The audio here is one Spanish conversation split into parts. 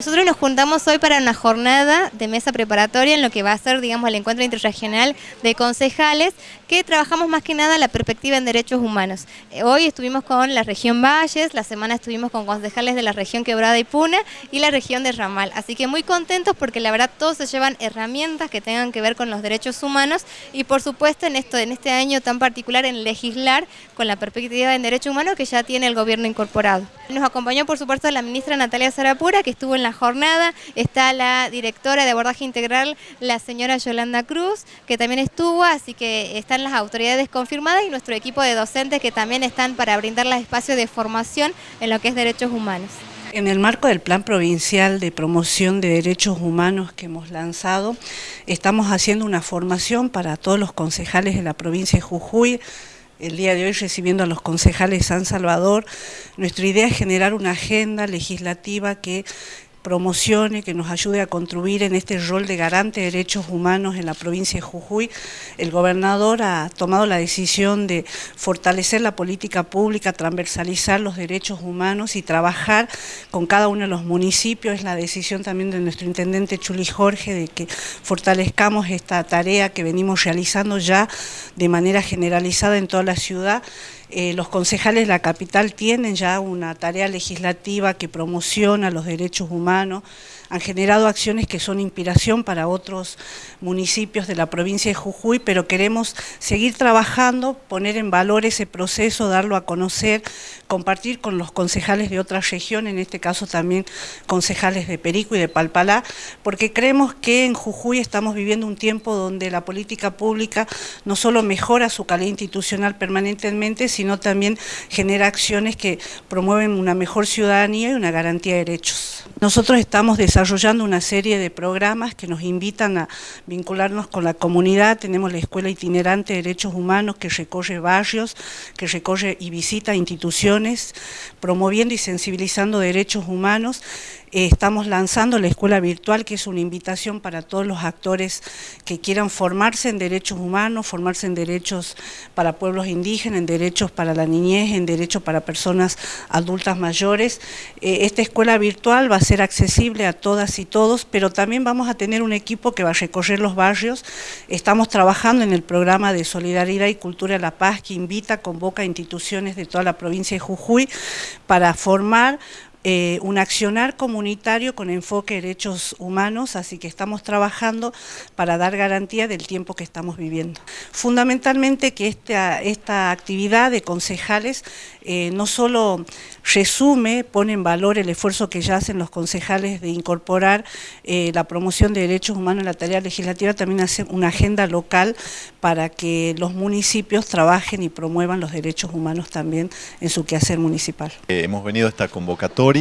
Nosotros nos juntamos hoy para una jornada de mesa preparatoria en lo que va a ser, digamos, el encuentro interregional de concejales, que trabajamos más que nada la perspectiva en derechos humanos. Eh, hoy estuvimos con la región Valles, la semana estuvimos con concejales de la región Quebrada y Puna y la región de Ramal. Así que muy contentos porque la verdad todos se llevan herramientas que tengan que ver con los derechos humanos y por supuesto en, esto, en este año tan particular en legislar con la perspectiva en derechos humanos que ya tiene el gobierno incorporado. Nos acompañó por supuesto la ministra Natalia Zarapura que estuvo en la jornada. Está la directora de abordaje integral, la señora Yolanda Cruz, que también estuvo, así que están las autoridades confirmadas y nuestro equipo de docentes que también están para brindar los espacios de formación en lo que es derechos humanos. En el marco del Plan Provincial de Promoción de Derechos Humanos que hemos lanzado, estamos haciendo una formación para todos los concejales de la provincia de Jujuy, el día de hoy recibiendo a los concejales de San Salvador. Nuestra idea es generar una agenda legislativa que promocione, que nos ayude a contribuir en este rol de garante de derechos humanos en la provincia de Jujuy. El gobernador ha tomado la decisión de fortalecer la política pública, transversalizar los derechos humanos y trabajar con cada uno de los municipios. Es la decisión también de nuestro intendente Chuli Jorge de que fortalezcamos esta tarea que venimos realizando ya de manera generalizada en toda la ciudad eh, los concejales de la capital tienen ya una tarea legislativa que promociona los derechos humanos, han generado acciones que son inspiración para otros municipios de la provincia de Jujuy, pero queremos seguir trabajando, poner en valor ese proceso, darlo a conocer, compartir con los concejales de otras regiones, en este caso también concejales de Perico y de Palpalá, porque creemos que en Jujuy estamos viviendo un tiempo donde la política pública no solo mejora su calidad institucional permanentemente, sino también genera acciones que promueven una mejor ciudadanía y una garantía de derechos. Nosotros estamos desarrollando una serie de programas que nos invitan a vincularnos con la comunidad, tenemos la Escuela Itinerante de Derechos Humanos que recorre barrios, que recorre y visita instituciones, promoviendo y sensibilizando derechos humanos, estamos lanzando la escuela virtual, que es una invitación para todos los actores que quieran formarse en derechos humanos, formarse en derechos para pueblos indígenas, en derechos para la niñez, en derechos para personas adultas mayores. Eh, esta escuela virtual va a ser accesible a todas y todos, pero también vamos a tener un equipo que va a recorrer los barrios. Estamos trabajando en el programa de Solidaridad y Cultura de la Paz, que invita, convoca a instituciones de toda la provincia de Jujuy para formar eh, un accionar comunitario con enfoque de derechos humanos, así que estamos trabajando para dar garantía del tiempo que estamos viviendo. Fundamentalmente que esta, esta actividad de concejales eh, no solo resume, pone en valor el esfuerzo que ya hacen los concejales de incorporar eh, la promoción de derechos humanos en la tarea legislativa, también hace una agenda local para que los municipios trabajen y promuevan los derechos humanos también en su quehacer municipal. hemos venido a esta convocatoria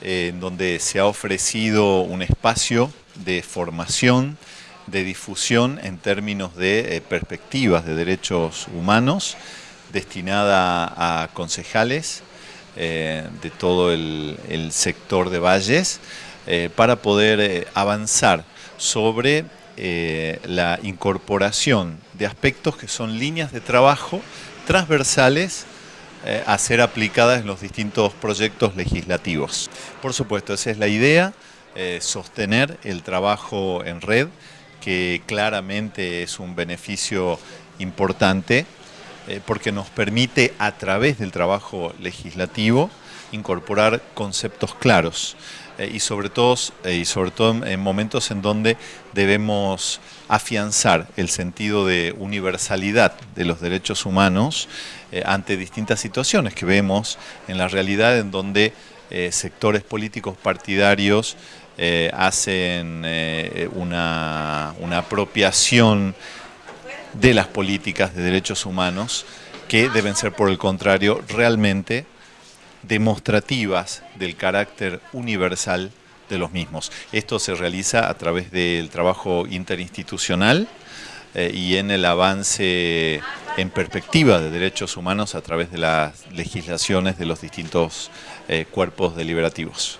en donde se ha ofrecido un espacio de formación, de difusión en términos de eh, perspectivas de derechos humanos, destinada a concejales eh, de todo el, sector de valles, eh, para poder avanzar sobre la incorporación de aspectos que son líneas de trabajo transversales eh, a ser aplicadas en los distintos proyectos legislativos. Por supuesto, esa es la idea, eh, sostener el trabajo en red, que claramente es un beneficio importante, eh, porque nos permite a través del trabajo legislativo incorporar conceptos claros y, sobre todo, y sobre todo en momentos en donde debemos afianzar el sentido de universalidad de los derechos humanos eh, ante distintas situaciones que vemos en la realidad en donde eh, sectores políticos partidarios eh, hacen una, una apropiación de las políticas de derechos humanos que deben ser por el contrario realmente demostrativas del carácter universal de los mismos. Esto se realiza a través del trabajo interinstitucional eh, y en el avance en perspectiva de derechos humanos a través de las legislaciones de los distintos eh, cuerpos deliberativos.